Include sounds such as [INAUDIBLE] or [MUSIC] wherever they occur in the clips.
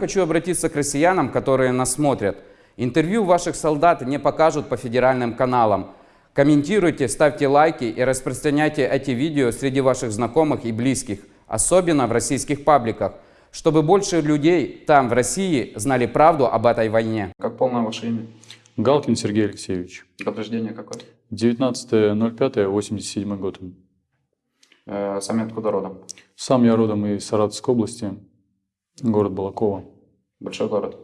Хочу обратиться к россиянам, которые нас смотрят. Интервью ваших солдат не покажут по федеральным каналам. Комментируйте, ставьте лайки и распространяйте эти видео среди ваших знакомых и близких, особенно в российских пабликах, чтобы больше людей там, в России, знали правду об этой войне. Как полное ваше имя? Галкин Сергей Алексеевич. Год рождения какой? 19.05.87 год. Э, сами откуда родом? Сам я родом из Саратовской области, город Балакова. Большой город?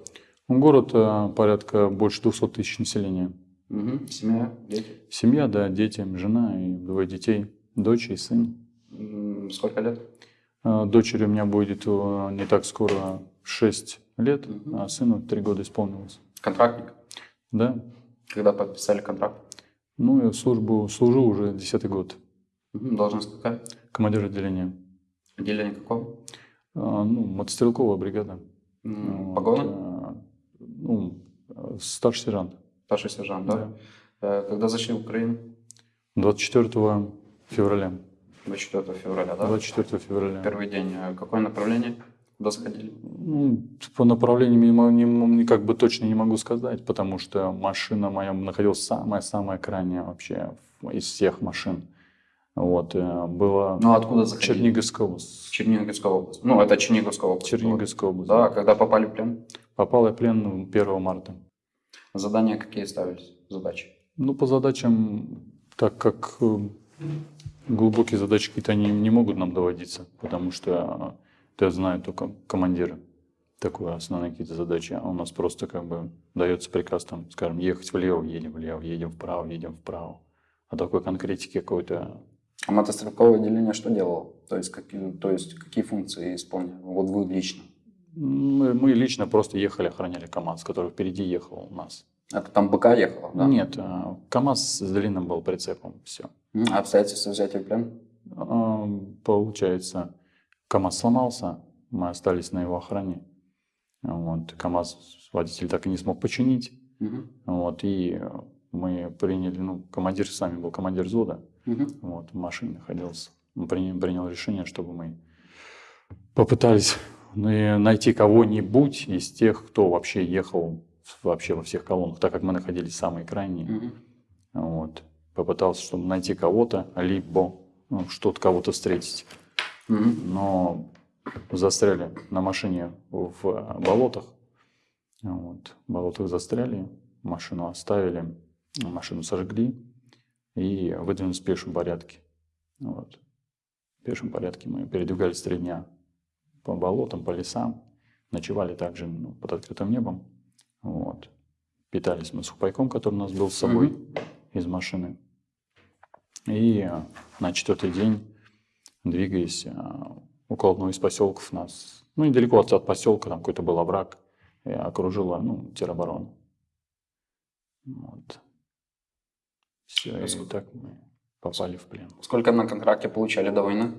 Город э, порядка больше 200 тысяч населения. Угу. Семья, дети? Семья, да, дети, жена и двое детей, дочь и сын. Сколько лет? Э, Дочери у меня будет э, не так скоро 6 лет, Мгм. а сыну 3 года исполнилось. Контрактник? Да, Когда подписали контракт? ну я службу служу уже 10 год. Должность какая? Командир отделения. Отделение какого? А, Ну, мотострелковая бригада. М, Вот, Погоны? э, Ну, э, старший сержант. Старший сержант, да? Э, Когда зашли в Украину? 24 февраля. 24 февраля, да? 24 февраля. Первый день. Э, Какое направление? Куда сходили? Ну, по направлениям не, не, как бы точно не могу сказать, потому что машина моя находилась самая-самая крайняя вообще из всех машин. Вот, э, было Ну, а откуда заходили? Черниговская область. Черниговская область. Ну, это Черниговская область. Черниговская область. Да, когда попали в плен? Попал я в плен 1 марта. Задания какие ставились? Задачи? Ну, по задачам, так как э, глубокие задачи какие-то они не могут нам доводиться, потому что это знают только командиры. Такое основные какие-то задачи. А у нас просто как бы дается приказ там, скажем, ехать влево, едем влево, едем вправо, едем вправо. А такой конкретики какой-то А мотострелковое отделение что делало? То есть, какие, то есть, какие функции исполняли? Вот вы лично. Мы, мы лично просто ехали, охраняли КАМАЗ, который впереди ехал у нас. Это там БК ехало, да? Нет, э, КАМАЗ с длинным был прицепом, все. А обстоятельства взятия в плен? Получается, КАМАЗ сломался, мы остались на его охране. Вот, КАМАЗ водитель так и не смог починить. Мгм. Вот, и мы приняли, ну, командир с нами был командир взвода, Мгм. вот, в машине находился. Он принял, принял решение, чтобы мы попытались ну, найти кого-нибудь из тех, кто вообще ехал вообще во всех колоннах, так как мы находились самые крайние. Мгм. Вот. Попытался, чтобы найти кого-то, либо ну, что-то кого-то встретить. Мгм. Но застряли на машине в болотах. Вот. В болотах застряли, машину оставили, машину сожгли и выдвинулись в пешем порядке. Вот. В пешем порядке мы передвигались три дня по болотам, по лесам. Ночевали также ну, под открытым небом. Вот. Питались мы сухпайком, который у нас был с собой Мгм. из машины. И э, на четвертый день, двигаясь э, около одного из поселков нас, ну, недалеко от, от поселка, там какой-то был овраг, окружила, ну, тероборона. Вот. Все, и Сколько- так мы попали в плен. Сколько на контракте получали до войны?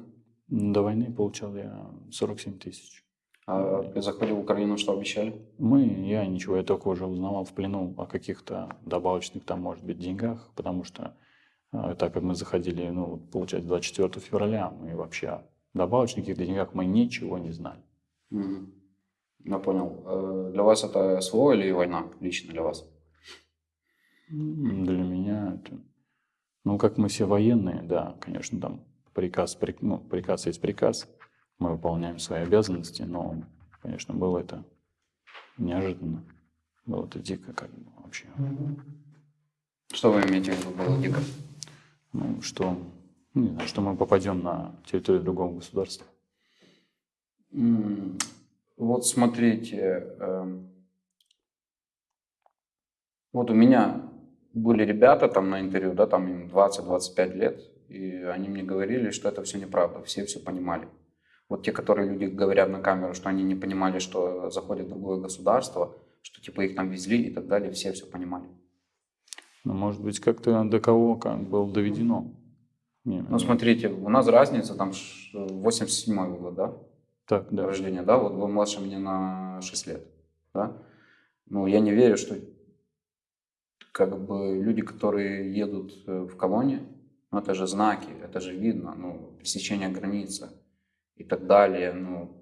До войны получал я 47 тысяч. А при заходе в Украину что обещали? Мы, я ничего, я только уже узнавал в плену о каких-то добавочных там, может быть, деньгах, потому что э, так как мы заходили, ну, получается, 24 февраля, мы вообще добавочных каких-то деньгах мы ничего не знали. Мгм. Я понял. Э, Для вас это СВО или война? Лично для вас? Для меня это... Ну, как мы все военные, да, конечно, там приказ, при- ну, приказ есть приказ, мы выполняем свои обязанности, но, конечно, было это неожиданно. Было это дико, как бы, вообще. Что вы имеете в виду, было дико? Ну, что, ну, не знаю, что мы попадем на территорию другого государства. Вот смотрите, эм, вот у меня были ребята там на интервью, да, там им 20-25 лет, и они мне говорили, что это все неправда, все все понимали. Вот те, которые люди говорят на камеру, что они не понимали, что заходит в другое государство, что типа их там везли и так далее, все все понимали. Но, может быть, как-то до кого как было доведено. Не, Ну, смотрите, у нас разница там ш- 87 год, да? Так, да. рождения, да, вот вы младше меня на 6 лет, да, ну, я не верю, что как бы люди, которые едут э, в колонии, ну, это же знаки, это же видно, ну, пересечение границы и так далее, ну,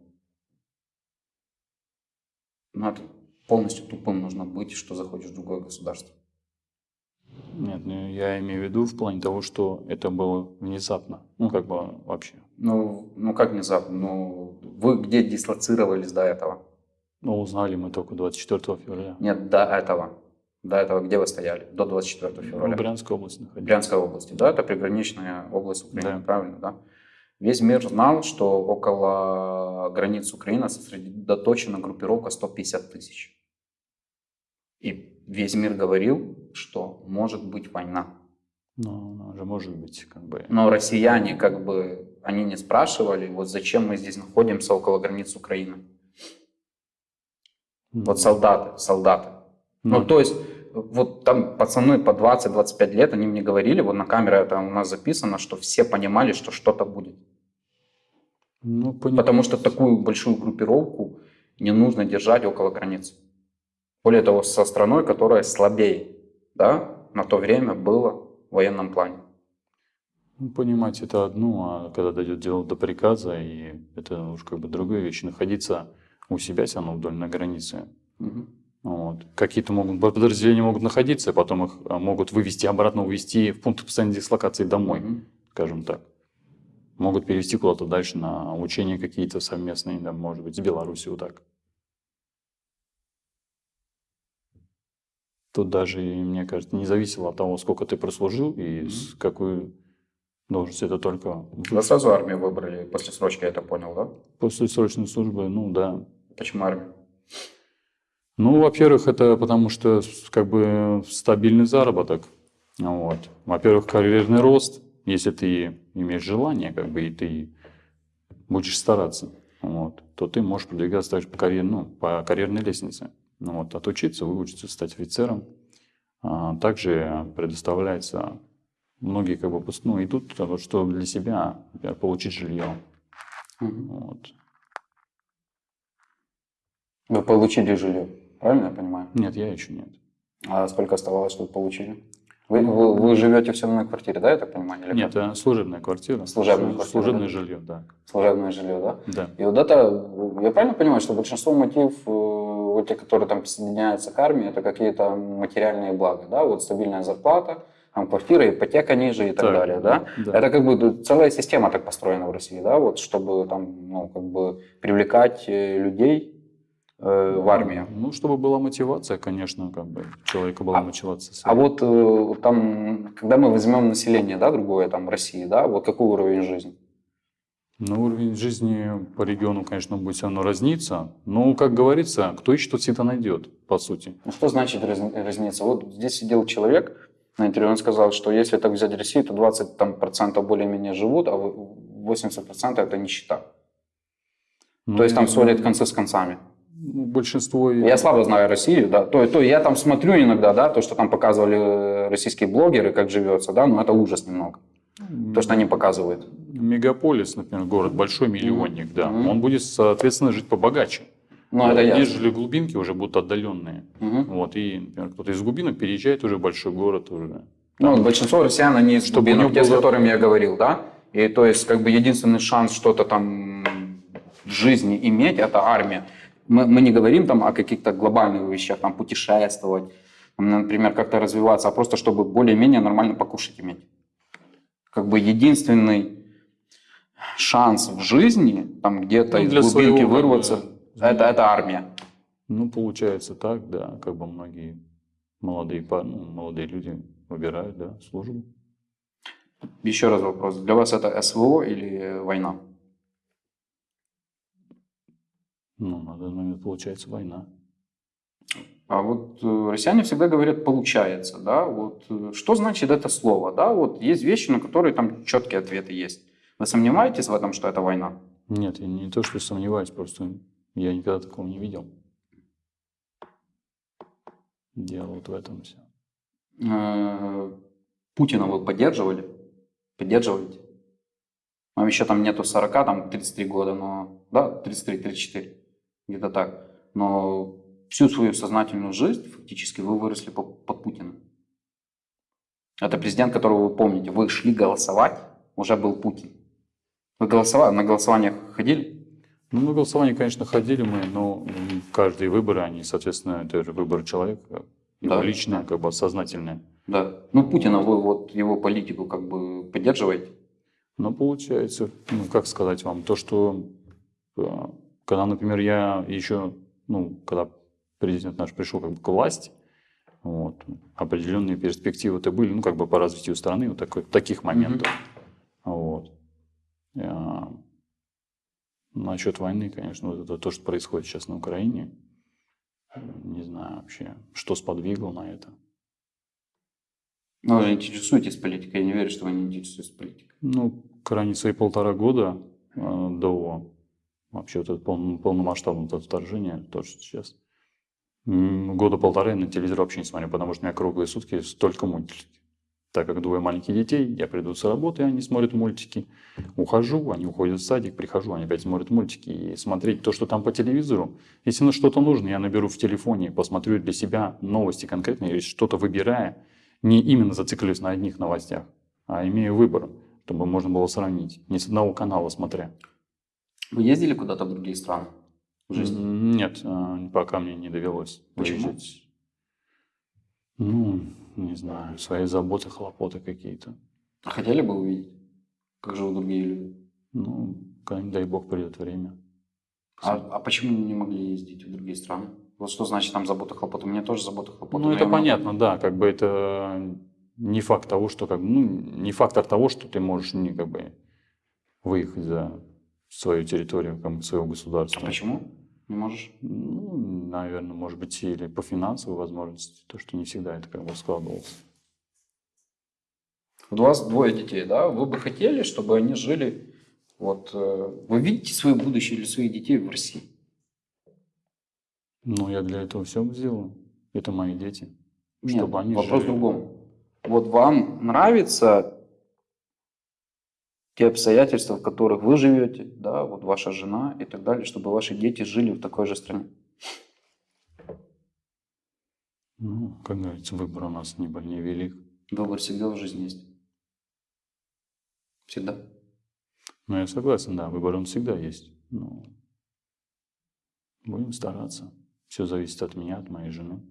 Ну, это полностью тупым нужно быть, что заходишь в другое государство. Нет, ну, я имею в виду в плане того, что это было внезапно. Ну, как бы вообще. Ну, ну как внезапно? Ну, вы где дислоцировались до этого? Ну, узнали мы только 24 февраля. Нет, до этого. До этого где вы стояли? До 24 В февраля. Брянской области находились. Брянской области, да? Это приграничная область Украины, Да. правильно, да? Весь мир знал, что около границ Украины сосредоточена группировка 150 тысяч. И весь мир говорил, что может быть война. Ну, она же может быть, как бы. Но россияне, как бы, они не спрашивали, вот зачем мы здесь находимся около границ Украины. Вот солдаты, солдаты. Ну, Ну, то есть, вот там пацаны по 20-25 лет, они мне говорили, вот на камере это у нас записано, что все понимали, что что-то будет. ну, Потому что такую большую группировку не нужно держать около границ. Более того, со страной, которая слабее, да, на то время было в военном плане. Ну, понимать это одно, а когда дойдет дело до приказа, и это уж как бы другая вещь. Находиться у себя все равно вдоль на границе. Мгм. Вот. Какие-то могут, подразделения могут находиться, а потом их а, могут вывести обратно, увезти в пункт постоянной дислокации домой, Мгм. скажем так. Могут перевести куда-то дальше на учения какие-то совместные, да, может быть, с Беларусью вот так. Тут даже, мне кажется, не зависело от того, сколько ты прослужил и с какую должность. Это только Вы сразу армию выбрали после срочки, я это понял, да? после срочной службы, ну да. Почему армию? Ну, во-первых, это потому что как бы стабильный заработок. Вот. Во-первых, карьерный рост, если ты имеешь желание, как бы, и ты будешь стараться, вот, то ты можешь продвигаться также по, карьер, ну, по карьерной лестнице. Ну, вот, отучиться, выучиться, стать офицером. А, также предоставляется, многие как бы, ну, идут, а что для себя, например, получить жилье. Мгм. Вот. Вы получили жилье, правильно я понимаю? Нет, я еще нет. А сколько оставалось, чтобы получили? Вы, вы, вы живете в съемной квартире, да, я так понимаю? Или Нет, как? это служебная квартира. Служебная Слу- квартира, Служебное да? жилье, да. Служебное жилье, да? Да. И вот это, я правильно понимаю, что большинство мотив, э, вот те, которые там присоединяются к армии, это какие-то материальные блага, да, вот стабильная зарплата, там квартира, ипотека ниже и так, Так, далее, да? да. Это как бы целая система так построена в России, да, вот чтобы там, ну, как бы привлекать э, людей в армию. Ну, чтобы была мотивация, конечно, как бы человека была А- мотивация. А вот э, там, когда мы возьмем население, да, другое, там, России, да, вот какой уровень жизни? Ну, уровень жизни по региону, конечно, будет все равно разниться. Но, как говорится, кто ищет, тот всегда найдет, по сути. Ну, что значит раз- разница? Вот здесь сидел человек на интервью, он сказал, что если так взять Россию, то 20 там, процентов более-менее живут, а вы- 80 процентов это нищета. Ну, То есть там сводят концы с концами. Большинство... Я слабо знаю Россию, да. То, то я там смотрю иногда, да, то, что там показывали э, российские блогеры, как живется, да, но это ужас немного. То, что они показывают. Мегаполис, например, город большой, миллионник, да, Мгм. он будет, соответственно, жить побогаче. Ну, это я. Нежели глубинки уже будут отдаленные. Мгм. Вот, и, например, кто-то из глубинок переезжает уже в большой город уже. Ну, большинство россиян, они из Чтобы глубинок, те, с было- которыми я говорил, да. И то есть, как бы единственный шанс что-то там в жизни иметь, это армия. Мы, мы не говорим там о каких-то глобальных вещах, там путешествовать, например, как-то развиваться, а просто чтобы более-менее нормально покушать иметь. Как бы единственный шанс в жизни, там где-то Ну, из глубинки своего, вырваться, да, это, это армия. Ну, получается так, да, как бы многие молодые, пар- ну, молодые люди выбирают, да, службу. Еще раз вопрос. Для вас это СВО или война? Ну, на данный момент получается война. А вот э, россияне всегда говорят «получается», да, вот э, что значит это слово, да, вот есть вещи, на которые там четкие ответы есть. Вы сомневаетесь в этом, что это война? Нет, я не то, что сомневаюсь, просто я никогда такого не видел. Дело вот в этом все. Э, Путина вы поддерживали? Поддерживаете? Вам еще там нету 40, там 33 года, но, да, 33-34, где-то так. Но всю свою сознательную жизнь фактически вы выросли по- под Путиным. Это президент, которого вы помните. Вы шли голосовать, уже был Путин. Вы голосовали, на голосованиях ходили? Ну, на голосование, конечно, ходили мы, но каждые выборы, они, соответственно, это же выбор человека, его Да, личное, как бы сознательное. Да. Ну, Путина вы вот его политику как бы поддерживаете? Но получается, ну, как сказать вам, то, что э, когда, например, я еще, ну, когда президент наш пришел как бы к власти, вот, определенные перспективы-то были, ну, как бы по развитию страны, вот такой, таких моментов. Вот. А, насчет войны, конечно, вот это то, что происходит сейчас на Украине, не знаю вообще, что сподвигло на это. Ну, вы интересуетесь политикой, я не верю, что вы не интересуетесь политикой. Ну, крайне свои полтора года э, до вообще вот этого пол- полномасштабного вот этого вторжения, то, что сейчас, года полтора я на телевизор вообще не смотрю, потому что у меня круглые сутки столько мультики. Так как двое маленьких детей, я приду с работы, они смотрят мультики. Ухожу, они уходят в садик, прихожу, они опять смотрят мультики. И смотреть то, что там по телевизору. Если на что-то нужно, я наберу в телефоне, посмотрю для себя новости конкретные, или что-то выбирая, не именно зациклюсь на одних новостях, а имею выбор, чтобы можно было сравнить. Не с одного канала смотря. Вы ездили куда-то в другие страны в жизни? Нет, а, пока мне не довелось Почему? выезжать. Ну, не знаю, свои заботы, хлопоты какие-то. А Хотели бы увидеть, как живут другие люди? Ну, дай бог, придет время. А, а почему не могли ездить в другие страны? Вот что значит там забота, хлопоты? У меня тоже забота, хлопоты. Ну, это я могу- понятно, да, как бы это не факт того, что как бы, ну, не фактор того, что ты можешь не как бы выехать за свою территорию, как бы, своего А почему? Не можешь? Ну, наверное, может быть, или по финансовой возможности, то, что не всегда это как бы складывалось. У вас двое детей, да? Вы бы хотели, чтобы они жили... Вот э, вы видите свое будущее или своих детей в России? Ну, я для этого все сделаю. Это мои дети. Нет, Чтобы они вопрос в жили. другом. Вот вам нравятся те обстоятельства, в которых вы живете, да, вот ваша жена и так далее, чтобы ваши дети жили в такой же стране? Ну, как говорится, выбор у нас не, не велик. Выбор всегда в жизни есть. Всегда. Но я согласен, да, выбор он всегда есть. Ну, будем стараться. Все зависит от меня, от моей жены.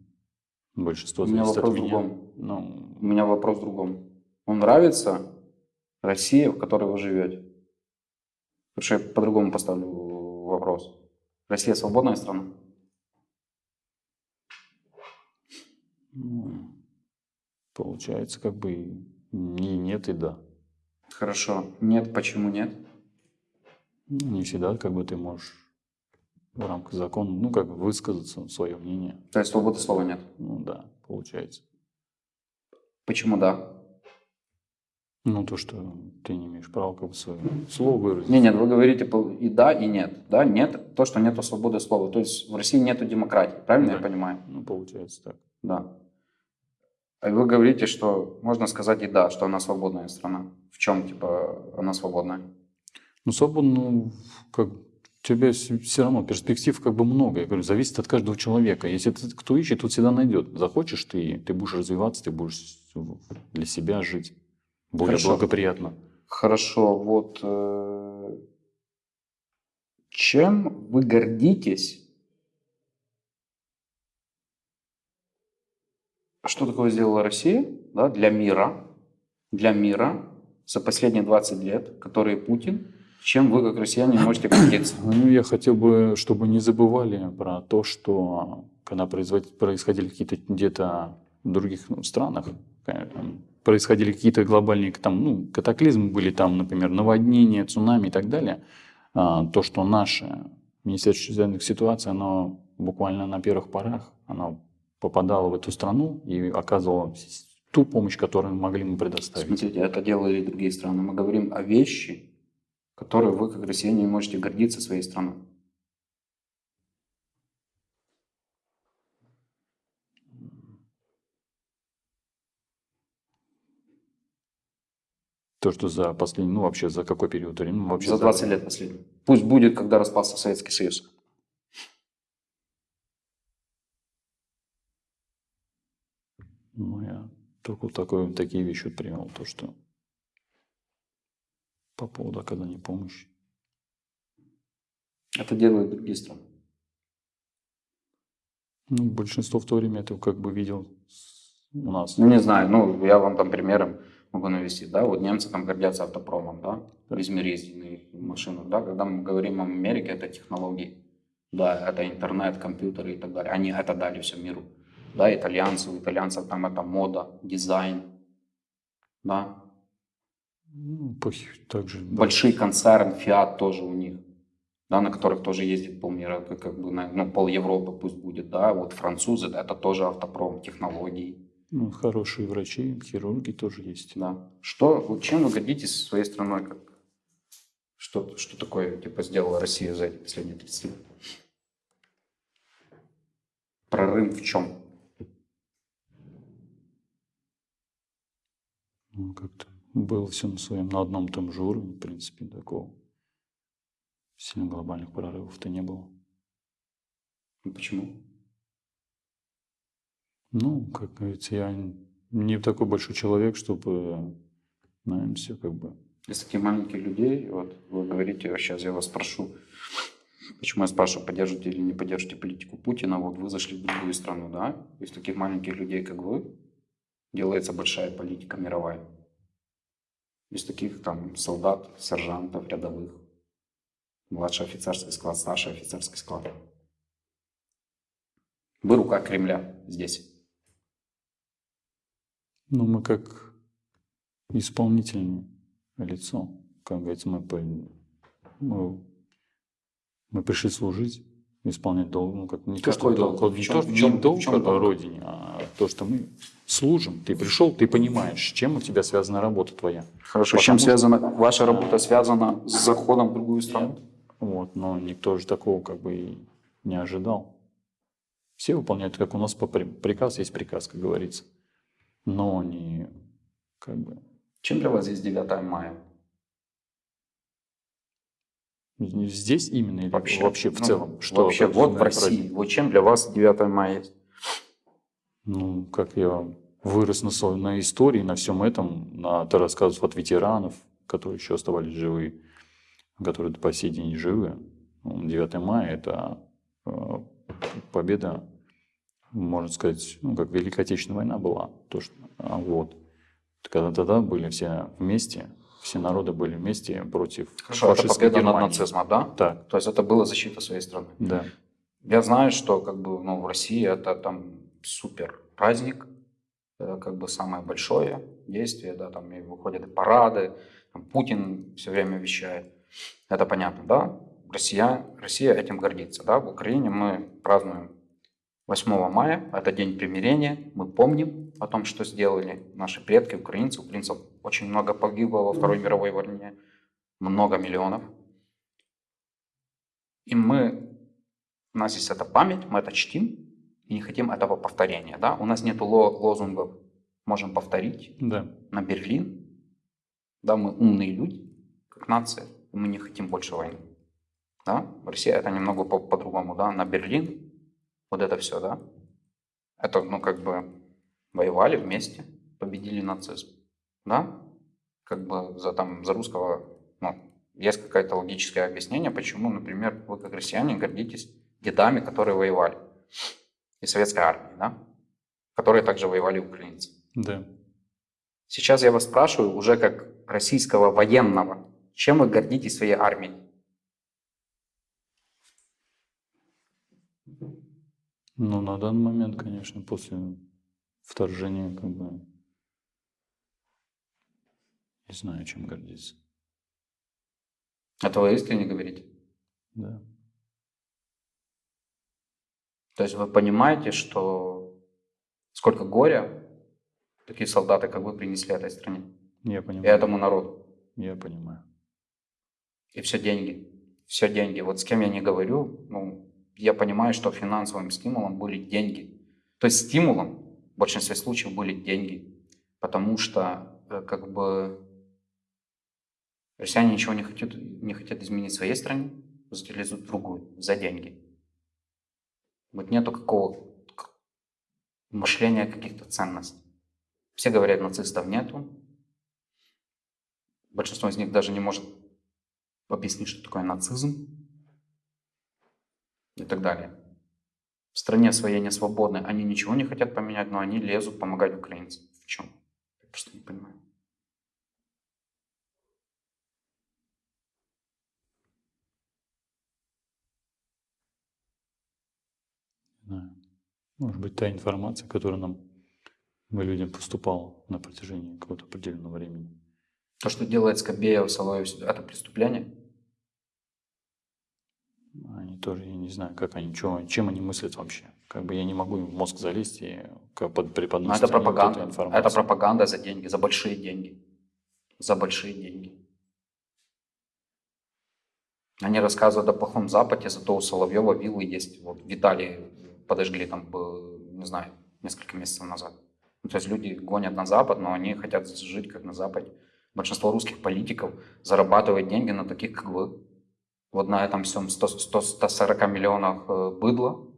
Большинство У меня зависит от вопрос в меня. другом. Ну, У меня вопрос в другом. Вам нравится Россия, в которой вы живете? Потому что я по-другому поставлю вопрос. Россия свободная страна? получается, как бы и и нет, и да. Хорошо. Нет, почему нет? Ну, не всегда как бы ты можешь в рамках закона, ну, как бы высказаться, свое мнение. То есть свободы слова нет. Ну, да, получается. Почему да? Ну, то, что ты не имеешь права как бы свое слово выразить. Не, нет, вы говорите и да, и нет. Да, нет, то, что нету свободы слова. То есть в России нету демократии, правильно я Да. понимаю? Ну, получается так. Да. А вы говорите, что можно сказать и да, что она свободная страна. В чем, типа, она свободная? Ну, свободно, ну, как у тебя все равно перспектив как бы много. Я говорю, зависит от каждого человека. Если ты, кто ищет, тот всегда найдет. Захочешь ты, ты будешь развиваться, ты будешь для себя жить более Хорошо. благоприятно. Хорошо, вот э, чем вы гордитесь? Что такое сделала Россия да, для мира, для мира за последние 20 лет, которые Путин, чем вы, как россияне, можете гордиться? [COUGHS] Ну, я хотел бы, чтобы не забывали про то, что когда происходили какие-то где-то в других ну, странах, э, происходили какие-то глобальные там, ну, катаклизмы, были там, например, наводнения, цунами и так далее, а, то, что наше Министерство чрезвычайных ситуаций, оно буквально на первых порах, оно попадало в эту страну и оказывало ту помощь, которую могли мы предоставить. Смотрите, это делали и другие страны. Мы говорим о вещи, которые вы, как россияне, можете гордиться своей страной. То, что за последний, ну вообще за какой период времени? Ну, вообще За 20 лет последних. Пусть будет, когда распался Советский Союз. Ну, я только вот такое, такие вещи вот привел, то, что по поводу оказания помощи. Это делают другие страны. Ну, большинство в то время это как бы видел у нас. Ну, не знаю, ну, я вам там примером могу навести, да, вот немцы там гордятся автопромом, да, их машинах, да, когда мы говорим о Америке, это технологии, да, это интернет, компьютеры и так далее, они это дали всему миру, да, итальянцы, у итальянцев там это мода, дизайн, да, Ну, также, да. большие концерны, Fiat тоже у них, да, на которых тоже ездит полмира, как, как бы, на- ну, пол Европы пусть будет, да, вот французы, да, это тоже автопром, технологии, Ну, хорошие врачи, хирурги тоже есть. Да. Что, чем вы гордитесь своей страной? Как, что, что такое типа сделала Россия за эти последние 30 лет? Прорыв в чем? Ну, как-то было все на своем, на одном том же уровне, в принципе, такого. Сильно глобальных прорывов-то не было. Ну, Почему? Ну, как говорится, я не такой большой человек, чтобы, наверное, все как бы... Из таких маленьких людей, вот вы говорите, сейчас я вас спрошу, почему я спрашиваю, поддерживаете или не поддерживаете политику Путина, вот вы зашли в другую страну, да? Из таких маленьких людей, как вы, делается большая политика мировая. Из таких там солдат, сержантов, рядовых, младший офицерский склад, старший офицерский склад. Вы рука Кремля здесь. Ну, мы как исполнительное лицо, как говорится, мы, мы, мы пришли служить, исполнять долг, ну, как не то, что Какой долг, долг? не, то, чем- чем- не долг чем долг? родине, а то, что мы служим. Ты пришел, ты понимаешь, с чем у тебя связана работа твоя. Хорошо, Потому с чем что- связана ваша работа связана с заходом в другую страну? Вот, но никто же такого как бы и не ожидал. Все выполняют, как у нас по при- приказ есть приказ, как говорится. Но не как бы Чем для вас здесь 9 мая? здесь именно или вообще, в ну, целом. вообще, вот в праздник? России. Вот чем для вас 9 мая есть? Ну, как я вырос на, на истории, на всем этом, на рассказов от ветеранов, которые еще оставались живы, которые по сей день живы. Ну, 9 мая – это э, победа, можно сказать, ну, как Великая Отечественная война была. То, что, а вот. Когда тогда были все вместе, все народы были вместе против Хорошо, это фашистской победа над Германии. нацизмом, да? Так, То есть это была защита своей страны. да. Я знаю, что как бы ну, в России это там супер праздник, это как бы самое большое действие, да, там и выходят и парады, там Путин все время вещает. Это понятно, да? Россия, Россия этим гордится, да? В Украине мы празднуем 8 мая, это день примирения, мы помним о том, что сделали наши предки, украинцы. Украинцев очень много погибло во Второй мировой войне, много миллионов. И мы у нас есть эта память, мы это чтим и не хотим этого повторения. Да? У нас нет лозунгов «можем повторить» Да. на Берлин. Да, мы умные люди, как нация, и мы не хотим больше войны. Да? В России это немного по- по-другому. Да? На Берлин, вот это все, да? Это, ну, как бы воевали вместе, победили нацизм. Да? Как бы за, там, за русского, ну, есть какое-то логическое объяснение, почему, например, вы как россияне гордитесь дедами, которые воевали. И советской армией, да? Которые также воевали украинцы. Да. Сейчас я вас спрашиваю, уже как российского военного, чем вы гордитесь своей армией? Ну, на данный момент, конечно, после вторжения, как бы, не знаю, чем гордиться. Это вы искренне говорите? Да. То есть вы понимаете, что сколько горя такие солдаты, как вы, принесли этой стране Я и понимаю. этому народу? Я понимаю. И все деньги. Все деньги. Вот с кем я не говорю, ну, я понимаю, что финансовым стимулом были деньги. То есть стимулом в большинстве случаев были деньги. Потому что э, как бы россияне ничего не хотят, не хотят изменить в своей стране, в другую за деньги. Вот нету какого мышления каких-то ценностей. Все говорят, нацистов нету. Большинство из них даже не может объяснить, что такое нацизм. И так далее. В стране своей не свободны, они ничего не хотят поменять, но они лезут помогать украинцам. В чем? Я просто не понимаю. Может быть, та информация, которая нам, мы людям поступала на протяжении какого-то определенного времени. То, что делает Скобеев, Соловьев, это преступление? Тоже, я не знаю, как они, чё, чем они мыслят вообще. Как бы я не могу им в мозг залезть и под Но преподносить это вот пропаганда. информацию. Это пропаганда за деньги, за большие деньги. За большие деньги. Они рассказывают о плохом Западе, зато у Соловьева виллы есть. Вот в Италии подожгли там, э, не знаю, несколько месяцев назад. Ну, то есть люди гонят на Запад, но они хотят жить как на Западе. Большинство русских политиков зарабатывает деньги на таких, как вы. Вот на этом всем 100, 100, 140 миллионах э, быдла,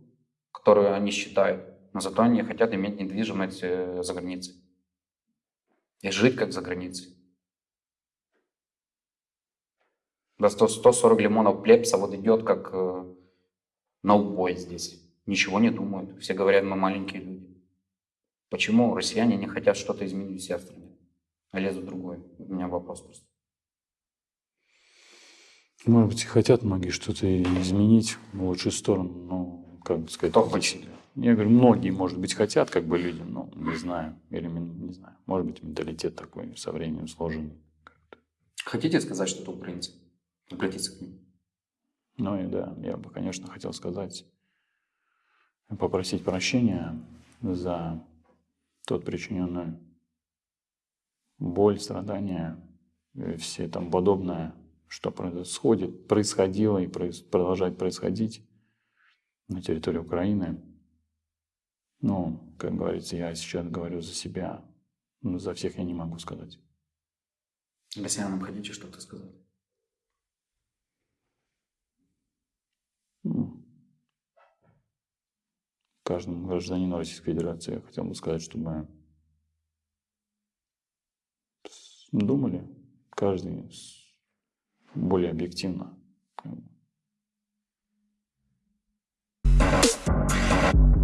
которые они считают. Но зато они хотят иметь недвижимость э, за границей. И жить как за границей. Да 100, 140 лимонов плепса вот идет как э, на убой здесь. Ничего не думают. Все говорят, мы маленькие люди. Почему россияне не хотят что-то изменить у себя в стране, а лезут в другой? У меня вопрос просто. Может быть, и хотят многие что-то изменить в лучшую сторону, но, как бы сказать... Кто хочет? Я говорю, многие, может быть, хотят, как бы люди, но не знаю, или не знаю. Может быть, менталитет такой со временем сложенный. Хотите сказать что-то украинцам? Обратиться к ним. Ну и да, я бы, конечно, хотел сказать, попросить прощения за тот причиненную боль, страдания, все там подобное, что происходит, происходило и продолжает происходить на территории Украины. Ну, как говорится, я сейчас говорю за себя, но за всех я не могу сказать. Россиянам хотите что-то сказать? Ну, каждому гражданину Российской Федерации я хотел бы сказать, чтобы думали каждый более объективно. Thank you.